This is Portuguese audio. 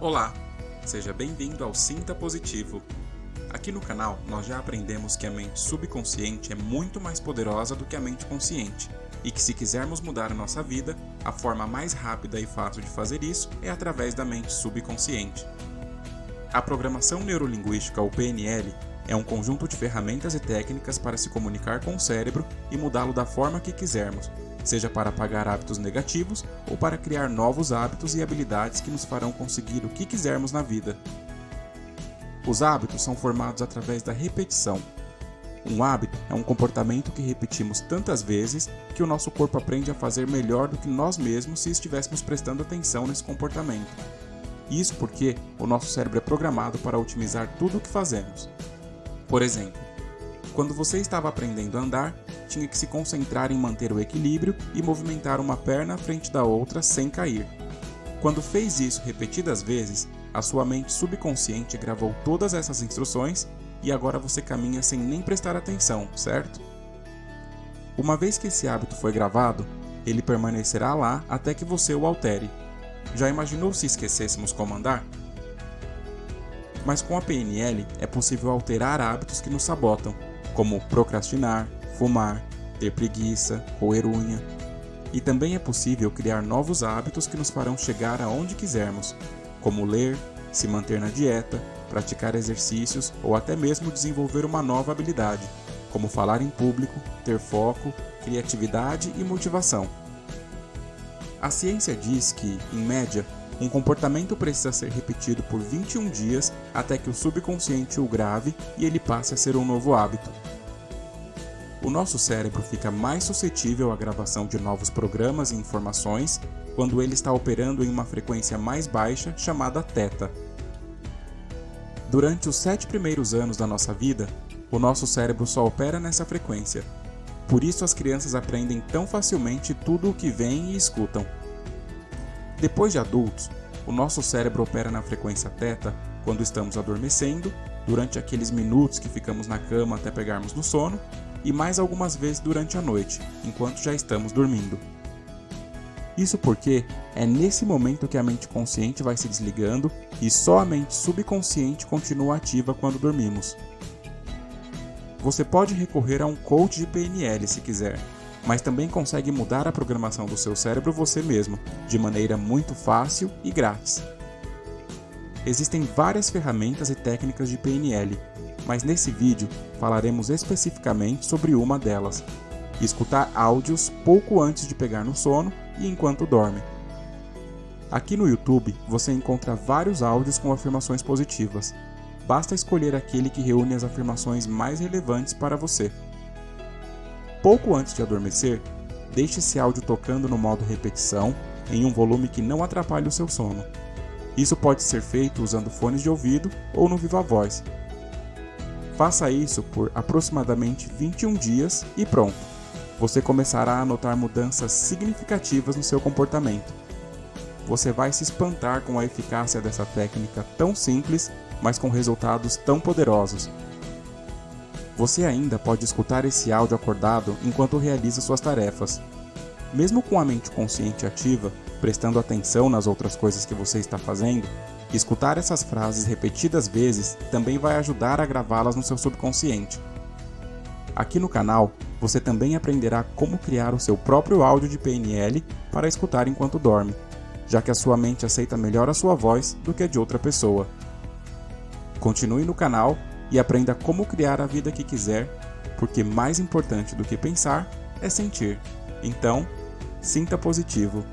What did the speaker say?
Olá, seja bem-vindo ao Sinta Positivo. Aqui no canal nós já aprendemos que a mente subconsciente é muito mais poderosa do que a mente consciente e que se quisermos mudar a nossa vida, a forma mais rápida e fácil de fazer isso é através da mente subconsciente. A programação neurolinguística ou PNL é um conjunto de ferramentas e técnicas para se comunicar com o cérebro e mudá-lo da forma que quisermos, seja para apagar hábitos negativos ou para criar novos hábitos e habilidades que nos farão conseguir o que quisermos na vida. Os hábitos são formados através da repetição. Um hábito é um comportamento que repetimos tantas vezes que o nosso corpo aprende a fazer melhor do que nós mesmos se estivéssemos prestando atenção nesse comportamento. Isso porque o nosso cérebro é programado para otimizar tudo o que fazemos. Por exemplo, quando você estava aprendendo a andar, tinha que se concentrar em manter o equilíbrio e movimentar uma perna à frente da outra sem cair. Quando fez isso repetidas vezes, a sua mente subconsciente gravou todas essas instruções e agora você caminha sem nem prestar atenção, certo? Uma vez que esse hábito foi gravado, ele permanecerá lá até que você o altere. Já imaginou se esquecêssemos como andar? Mas com a PNL é possível alterar hábitos que nos sabotam, como procrastinar, fumar, ter preguiça, roer unha. E também é possível criar novos hábitos que nos farão chegar aonde quisermos, como ler, se manter na dieta, praticar exercícios ou até mesmo desenvolver uma nova habilidade, como falar em público, ter foco, criatividade e motivação. A ciência diz que, em média, um comportamento precisa ser repetido por 21 dias até que o subconsciente o grave e ele passe a ser um novo hábito. O nosso cérebro fica mais suscetível à gravação de novos programas e informações quando ele está operando em uma frequência mais baixa chamada θ. Durante os sete primeiros anos da nossa vida, o nosso cérebro só opera nessa frequência. Por isso as crianças aprendem tão facilmente tudo o que veem e escutam. Depois de adultos, o nosso cérebro opera na frequência θ quando estamos adormecendo, durante aqueles minutos que ficamos na cama até pegarmos no sono, e mais algumas vezes durante a noite, enquanto já estamos dormindo. Isso porque é nesse momento que a mente consciente vai se desligando e só a mente subconsciente continua ativa quando dormimos. Você pode recorrer a um coach de PNL se quiser, mas também consegue mudar a programação do seu cérebro você mesmo, de maneira muito fácil e grátis. Existem várias ferramentas e técnicas de PNL, mas nesse vídeo falaremos especificamente sobre uma delas, escutar áudios pouco antes de pegar no sono e enquanto dorme. Aqui no YouTube você encontra vários áudios com afirmações positivas. Basta escolher aquele que reúne as afirmações mais relevantes para você. Pouco antes de adormecer, deixe esse áudio tocando no modo repetição em um volume que não atrapalhe o seu sono. Isso pode ser feito usando fones de ouvido ou no viva voz. Faça isso por aproximadamente 21 dias e pronto. Você começará a notar mudanças significativas no seu comportamento. Você vai se espantar com a eficácia dessa técnica tão simples, mas com resultados tão poderosos. Você ainda pode escutar esse áudio acordado enquanto realiza suas tarefas. Mesmo com a mente consciente ativa, prestando atenção nas outras coisas que você está fazendo, escutar essas frases repetidas vezes também vai ajudar a gravá-las no seu subconsciente. Aqui no canal, você também aprenderá como criar o seu próprio áudio de PNL para escutar enquanto dorme, já que a sua mente aceita melhor a sua voz do que a de outra pessoa. Continue no canal e aprenda como criar a vida que quiser, porque mais importante do que pensar é sentir. Então, sinta positivo.